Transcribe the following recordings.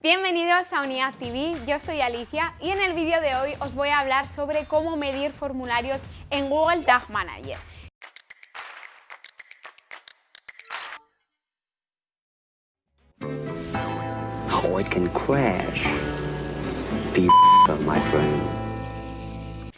Bienvenidos a Unidad TV, yo soy Alicia y en el vídeo de hoy os voy a hablar sobre cómo medir formularios en Google Tag Manager. Friend.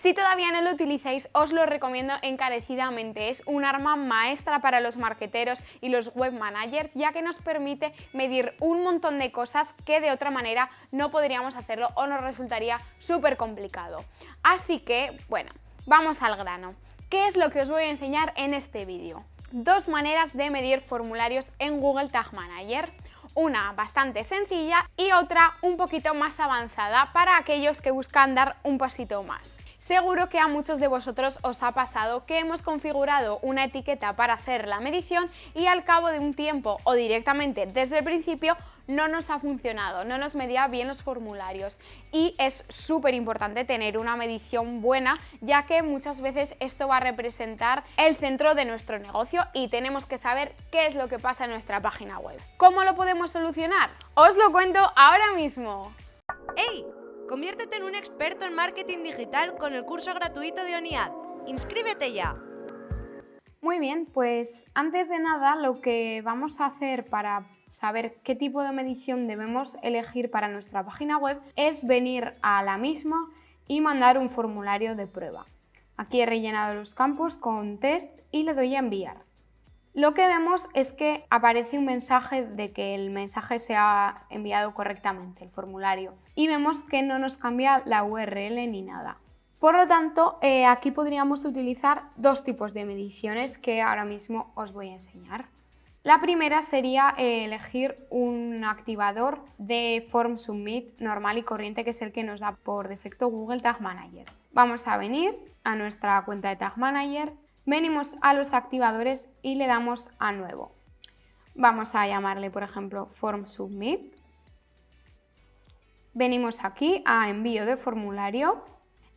Si todavía no lo utilizáis, os lo recomiendo encarecidamente. Es un arma maestra para los marketeros y los web managers, ya que nos permite medir un montón de cosas que de otra manera no podríamos hacerlo o nos resultaría súper complicado. Así que, bueno, vamos al grano. ¿Qué es lo que os voy a enseñar en este vídeo? Dos maneras de medir formularios en Google Tag Manager una bastante sencilla y otra un poquito más avanzada para aquellos que buscan dar un pasito más. Seguro que a muchos de vosotros os ha pasado que hemos configurado una etiqueta para hacer la medición y al cabo de un tiempo o directamente desde el principio no nos ha funcionado, no nos medía bien los formularios y es súper importante tener una medición buena ya que muchas veces esto va a representar el centro de nuestro negocio y tenemos que saber qué es lo que pasa en nuestra página web. ¿Cómo lo podemos solucionar? Os lo cuento ahora mismo. ¡Hey! Conviértete en un experto en marketing digital con el curso gratuito de ONIAD. ¡Inscríbete ya! Muy bien, pues antes de nada lo que vamos a hacer para saber qué tipo de medición debemos elegir para nuestra página web es venir a la misma y mandar un formulario de prueba. Aquí he rellenado los campos con test y le doy a enviar. Lo que vemos es que aparece un mensaje de que el mensaje se ha enviado correctamente, el formulario, y vemos que no nos cambia la URL ni nada. Por lo tanto, eh, aquí podríamos utilizar dos tipos de mediciones que ahora mismo os voy a enseñar. La primera sería eh, elegir un activador de Form Submit normal y corriente, que es el que nos da por defecto Google Tag Manager. Vamos a venir a nuestra cuenta de Tag Manager, venimos a los activadores y le damos a nuevo. Vamos a llamarle, por ejemplo, Form Submit. Venimos aquí a envío de formulario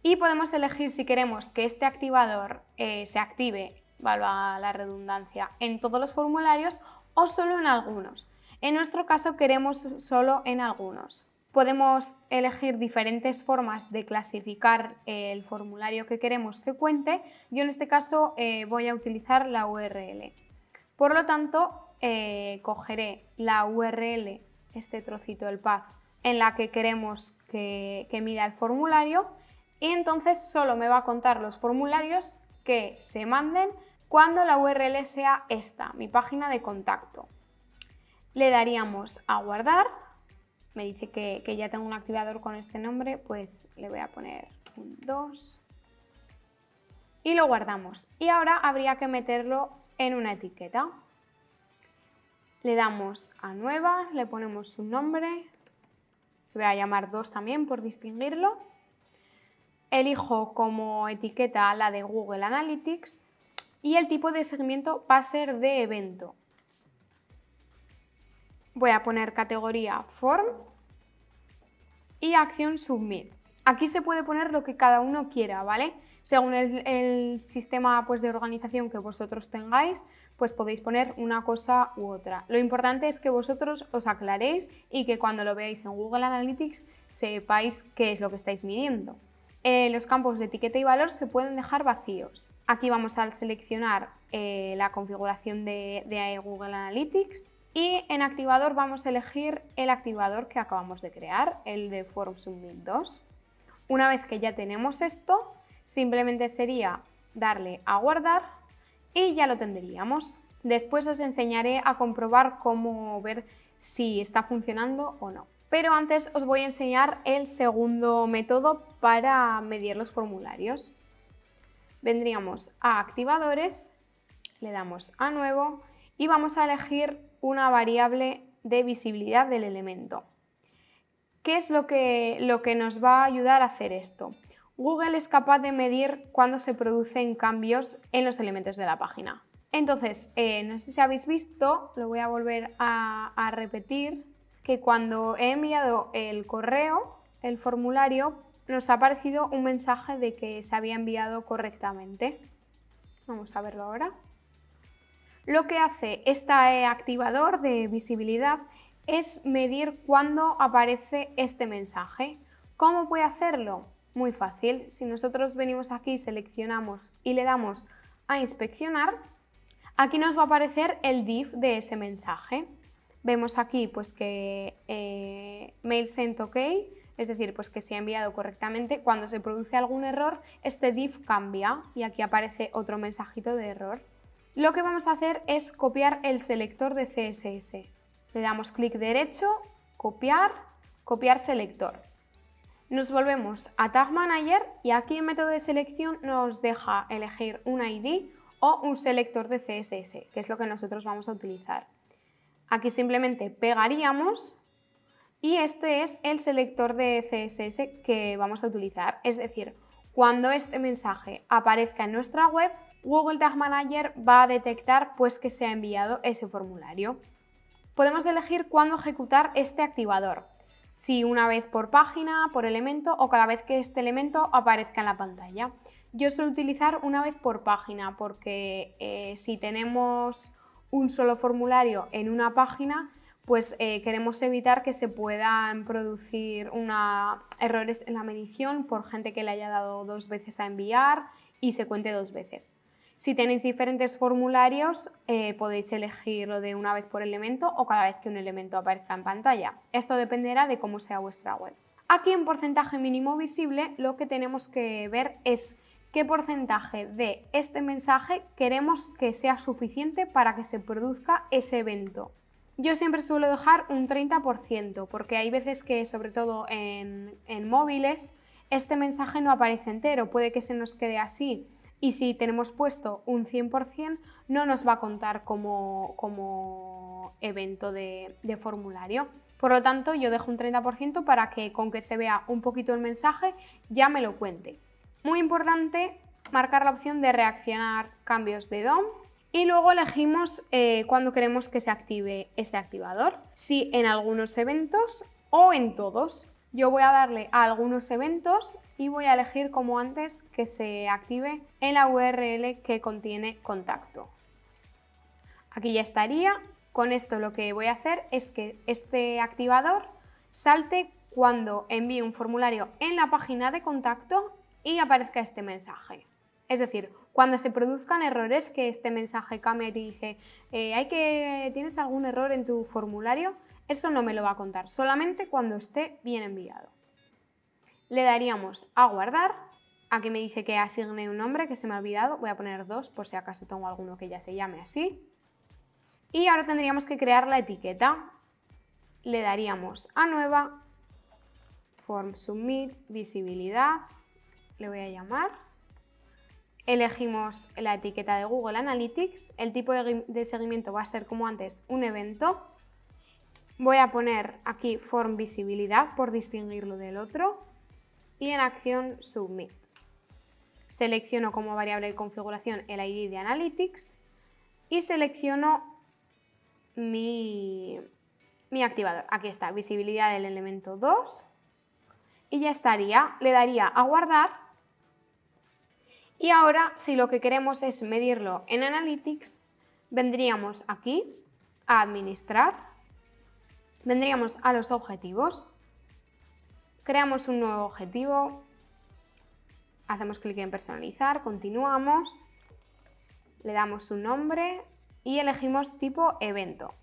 y podemos elegir si queremos que este activador eh, se active, valga la redundancia, en todos los formularios o solo en algunos. En nuestro caso queremos solo en algunos. Podemos elegir diferentes formas de clasificar el formulario que queremos que cuente. Yo en este caso eh, voy a utilizar la URL. Por lo tanto, eh, cogeré la URL, este trocito del path, en la que queremos que, que mida el formulario y entonces solo me va a contar los formularios que se manden cuando la URL sea esta, mi página de contacto. Le daríamos a guardar me dice que, ya tengo un activador con este nombre, pues le voy a poner un 2 y lo guardamos. Y ahora habría que meterlo en una etiqueta. Le damos a nueva, le ponemos su nombre, voy a llamar 2 también por distinguirlo. Elijo como etiqueta la de Google Analytics y el tipo de segmento va a ser de evento voy a poner categoría form y acción submit. Aquí se puede poner lo que cada uno quiera, ¿vale? Según el, sistema pues, de organización que vosotros tengáis, pues podéis poner una cosa u otra. Lo importante es que vosotros os aclaréis y que cuando lo veáis en Google Analytics sepáis qué es lo que estáis midiendo. Eh, los campos de etiqueta y valor se pueden dejar vacíos. Aquí vamos a seleccionar eh, la configuración de Google Analytics y en activador vamos a elegir el activador que acabamos de crear, el de Form Submit 2. Una vez que ya tenemos esto, simplemente sería darle a guardar y ya lo tendríamos. Después os enseñaré a comprobar cómo ver si está funcionando o no. Pero antes os voy a enseñar el segundo método para medir los formularios. Vendríamos a activadores, le damos a nuevo y vamos a elegir una variable de visibilidad del elemento. ¿Qué es lo que, lo que nos va a ayudar a hacer esto? Google es capaz de medir cuándo se producen cambios en los elementos de la página. Entonces, eh, no sé si habéis visto, lo voy a volver a, a repetir, que cuando he enviado el correo, el formulario, nos ha aparecido un mensaje de que se había enviado correctamente. Vamos a verlo ahora. Lo que hace este activador de visibilidad es medir cuándo aparece este mensaje. ¿Cómo puede hacerlo? Muy fácil. Si nosotros venimos aquí, seleccionamos y le damos a inspeccionar, aquí nos va a aparecer el div de ese mensaje. Vemos aquí pues que eh, mail sent ok, es decir, pues que se ha enviado correctamente. Cuando se produce algún error, este div cambia y aquí aparece otro mensajito de error. Lo que vamos a hacer es copiar el selector de CSS. Le damos clic derecho, copiar, copiar selector. Nos volvemos a Tag Manager y aquí en método de selección nos deja elegir un ID o un selector de CSS, que es lo que nosotros vamos a utilizar. Aquí simplemente pegaríamos y este es el selector de CSS que vamos a utilizar. Es decir, cuando este mensaje aparezca en nuestra web, Google Tag Manager va a detectar pues, que se ha enviado ese formulario. Podemos elegir cuándo ejecutar este activador, si una vez por página, por elemento o cada vez que este elemento aparezca en la pantalla. Yo suelo utilizar una vez por página porque eh, si tenemos un solo formulario en una página, pues eh, queremos evitar que se puedan producir errores en la medición por gente que le haya dado dos veces a enviar y se cuente dos veces. Si tenéis diferentes formularios, eh, podéis elegirlo de una vez por elemento o cada vez que un elemento aparezca en pantalla. Esto dependerá de cómo sea vuestra web. Aquí en porcentaje mínimo visible lo que tenemos que ver es qué porcentaje de este mensaje queremos que sea suficiente para que se produzca ese evento. Yo siempre suelo dejar un 30% porque hay veces que, sobre todo en, móviles, este mensaje no aparece entero, puede que se nos quede así y si tenemos puesto un 100% no nos va a contar como, como evento de, formulario. Por lo tanto, yo dejo un 30% para que con que se vea un poquito el mensaje ya me lo cuente. Muy importante marcar la opción de reaccionar cambios de DOM y luego elegimos eh, cuándo queremos que se active este activador, si en algunos eventos o en todos. Yo voy a darle a algunos eventos y voy a elegir como antes que se active en la URL que contiene contacto. Aquí ya estaría. Con esto lo que voy a hacer es que este activador salte cuando envíe un formulario en la página de contacto y aparezca este mensaje. Es decir, cuando se produzcan errores, que este mensaje cambie y te dice eh, ¿hay que, ¿tienes algún error en tu formulario? Eso no me lo va a contar, solamente cuando esté bien enviado. Le daríamos a guardar. Aquí me dice que asigne un nombre que se me ha olvidado. Voy a poner dos por si acaso tengo alguno que ya se llame así. Y ahora tendríamos que crear la etiqueta. Le daríamos a nueva, form submit, visibilidad, le voy a llamar Elegimos la etiqueta de Google Analytics, el tipo de seguimiento va a ser como antes un evento. Voy a poner aquí form visibilidad por distinguirlo del otro y en acción submit. Selecciono como variable de configuración el ID de Analytics y selecciono mi, mi activador. Aquí está, visibilidad del elemento 2 y ya estaría. Le daría a guardar y ahora, si lo que queremos es medirlo en Analytics, vendríamos aquí a Administrar, vendríamos a los objetivos, creamos un nuevo objetivo, hacemos clic en Personalizar, continuamos, le damos un nombre y elegimos tipo Evento.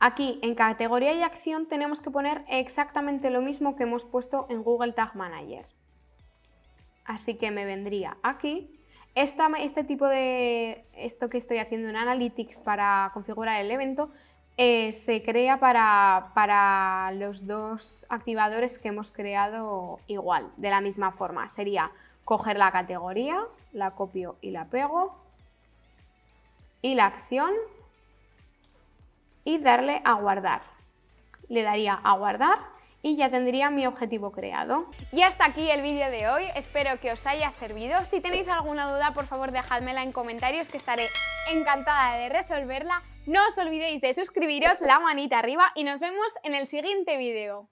Aquí en categoría y acción tenemos que poner exactamente lo mismo que hemos puesto en Google Tag Manager. Así que me vendría aquí. este tipo de, esto que estoy haciendo en Analytics para configurar el evento, eh, se crea para, para, los dos activadores que hemos creado igual, de la misma forma. Sería coger la categoría, la copio y la pego, y la acción, y darle a guardar. Le daría a guardar y ya tendría mi objetivo creado. Y hasta aquí el vídeo de hoy, espero que os haya servido. Si tenéis alguna duda, por favor dejadmela en comentarios que estaré encantada de resolverla. No os olvidéis de suscribiros, la manita arriba y nos vemos en el siguiente vídeo.